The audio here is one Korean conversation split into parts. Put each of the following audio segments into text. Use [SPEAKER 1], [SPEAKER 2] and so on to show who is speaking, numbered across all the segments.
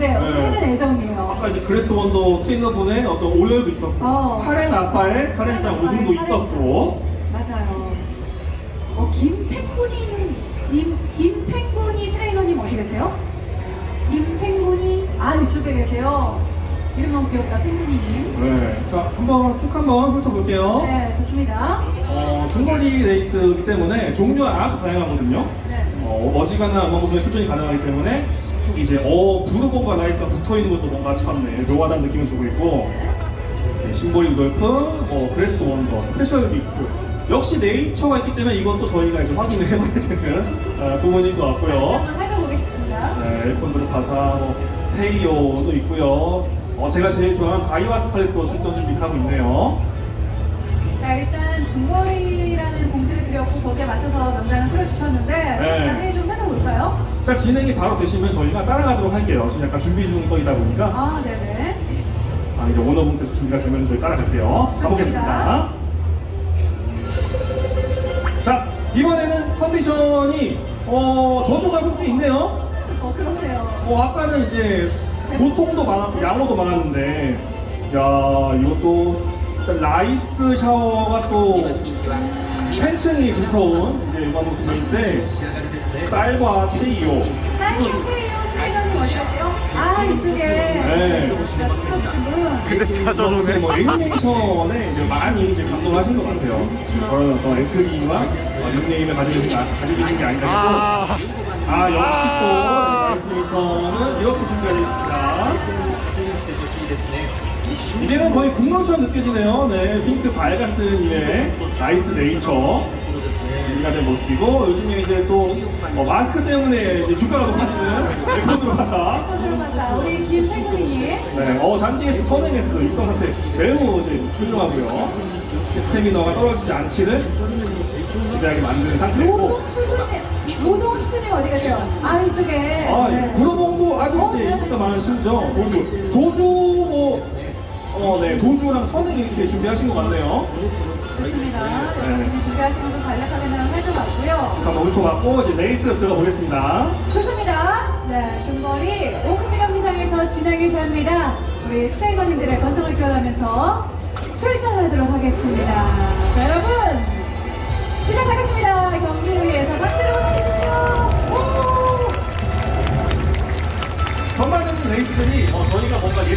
[SPEAKER 1] 네,
[SPEAKER 2] 네.
[SPEAKER 1] 오늘은 애정이에요.
[SPEAKER 2] 아까 이제 그래스 원더 트레이너분의 어떤 오열도 있었고
[SPEAKER 1] 어.
[SPEAKER 2] 카렌 아빠의 카렌짱 우승도 있었고
[SPEAKER 1] 맞아요. 어, 김팽군이는 김 김팽군이 트레이너님 어디 계세요? 김팽군이 아 이쪽에 계세요. 이름 너무 귀엽다, 팽군이님.
[SPEAKER 2] 네. 자 한번 쭉 한번 훑어볼게요
[SPEAKER 1] 네, 좋습니다.
[SPEAKER 2] 어, 중거리 레이스이기 때문에 종류가 아주 다양하거든요
[SPEAKER 1] 네.
[SPEAKER 2] 어, 어지간한 우마무스메에 출전이 가능하기 때문에 쭉 이제 어 부르봉과 라이스가 붙어있는 것도 뭔가 참 네, 묘하다는 느낌을 주고 있고. 네, 심볼리 루돌프, 뭐 그래스 원더, 스페셜 위크. 역시 네이처가 있기 때문에 이것도 저희가 이제 확인을 해봐야 되는 어, 부분일 것 같고요.
[SPEAKER 1] 한번 살펴보겠습니다.
[SPEAKER 2] 네, 엘 콘도르 파사, 뭐 테이오도 있고요. 어, 제가 제일 좋아하는 다이와 스칼렛도 출전 준비하고 있네요.
[SPEAKER 1] 자, 일단 공지를 드렸고 거기에 맞춰서 명단을 틀어 주셨는데
[SPEAKER 2] 네.
[SPEAKER 1] 자세히 좀 살펴볼까요?
[SPEAKER 2] 일단 진행이 바로 되시면 저희가 따라가도록 할게요 지금 약간 준비 중 거이다 보니까
[SPEAKER 1] 아, 네네.
[SPEAKER 2] 아, 이제 오너분께서 준비가 되면 저희 따라갈게요. 가보겠습니다. 자, 이번에는 컨디션이 어, 저조가 조금 있네요.
[SPEAKER 1] 어, 그렇네요.
[SPEAKER 2] 어, 아까는 이제 고통도 많았고 양호도 많았는데 야, 이것도 일단 라이스 샤워가 또 팬층이 두터운 이제 음악 모습인데 쌀과 테이오
[SPEAKER 1] 사인 쇼페이오 트레이너님 어디 가세요? 아, 이쪽에.
[SPEAKER 2] 네.
[SPEAKER 1] 분.
[SPEAKER 2] 근데 찾아주네. 뭐 애니메이션에 이제 많이 이제 감동하신 것 같아요. 저런 어떤 엔트리와 어, 닉네임을 가지고 계신, 게 아- 가지고 계신 게 아닌가 싶고. 아, 역시 또 애니메이션은 이렇게 준비가 되어 있습니다. 이제는 거의 국룰처럼 느껴지네요. 네, 핑크 발가스님의 나이스 네이처 준비가 된 모습이고 요즘에 이제 또 어, 마스크 때문에 이제 주가가 높아지는 레코드로 가사
[SPEAKER 1] 우리 김태근님.
[SPEAKER 2] 네, 어, 잔디에서 선행했어. 육성 상태 매우 이제 훌륭하고요. 스태미너가 떨어지지 않기를 기대하게 만드는 상태고.
[SPEAKER 1] 로동 슈트님. 로동 슈트님 어디 가세요? 아, 이쪽에.
[SPEAKER 2] 아,
[SPEAKER 1] 네.
[SPEAKER 2] 구로봉도 아주
[SPEAKER 1] 어,
[SPEAKER 2] 이제
[SPEAKER 1] 네.
[SPEAKER 2] 인기가 많으시죠? 도주. 도주 뭐, 어, 네, 도주랑 선행 이렇게 준비하신 것 같네요.
[SPEAKER 1] 좋습니다.
[SPEAKER 2] 네.
[SPEAKER 1] 여러분이 준비하신 것도 간략하게 나랑 살펴봤고요.
[SPEAKER 2] 한번 훑어봤고, 이제 레이스 들어가 보겠습니다.
[SPEAKER 1] 좋습니다. 네, 중거리 오크스 경기장에서 진행이 됩니다. 우리 트레이너님들의 건성을 기원하면서 출전하도록 하겠습니다. 자, 여러분 막.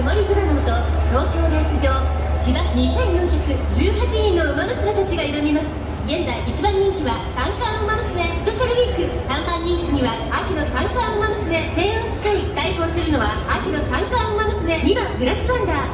[SPEAKER 3] 曇り空のもと東京レース場芝2418人の馬娘たちが挑みます。現在1番人気は三冠馬娘スペシャルウィーク。3番人気には秋の三冠馬娘西洋スカイ。対抗するのは秋の三冠馬娘2番グラスワンダ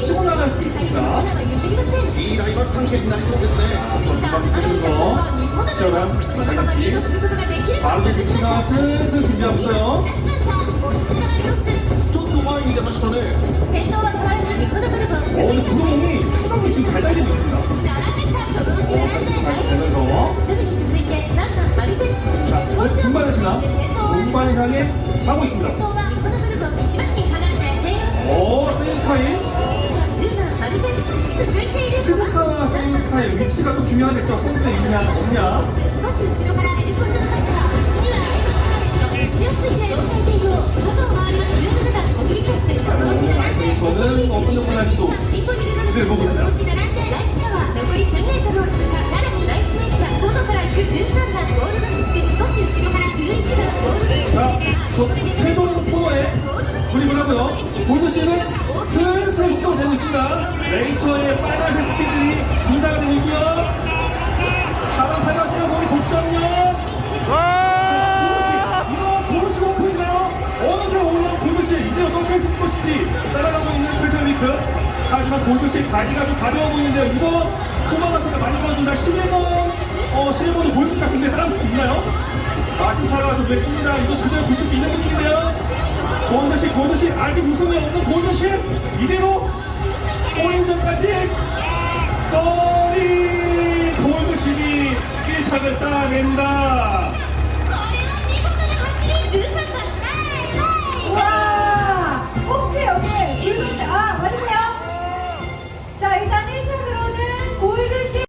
[SPEAKER 2] 足
[SPEAKER 3] も流していくか
[SPEAKER 4] いいライバル関係になりそうですね。
[SPEAKER 3] このままリードすることができる
[SPEAKER 2] まよ
[SPEAKER 4] ちょっと前に出ましたね
[SPEAKER 3] 先頭は変わらず日本のル続いて
[SPEAKER 2] 今変
[SPEAKER 3] えいでいい
[SPEAKER 2] んだ 시작과 생각의 위치가 또 중요하겠 죠. 선수의 있냐 없 냐. 저는 어떤 정도나 지도
[SPEAKER 3] 늘 보고습
[SPEAKER 2] 니 다. 최종 코너에 돌입을 하고요. 보조 씨는 슬슬 속도가 되고 있습니다. 레이처의 빨간색 스케줄이 인사가 되고 있고요. 다음 팔각지가 거기 독점력. 자, 보드씨, 이거 보드씨 오픈인가요? 어느새 올라온 보조 씨, 이대로 꺾여있을 것인지 따라가고 있는 스페셜 위크.
[SPEAKER 3] 하지만
[SPEAKER 2] 보드씨 다리가 좀 가벼워 보이는데요. 이거 코마가 제가 많이 보여준다. 11번. 어, 11번도 골드 같은데 따라올 수 있나요? 마심차가 좀 내쁩니다. 이거 그대로 보실 수 있는 분위기인데요. 골드식, 골드식, 아직 우승이 없는 골드식, 이대로 오인전까지 머리 골드식이 1차를 따낸다.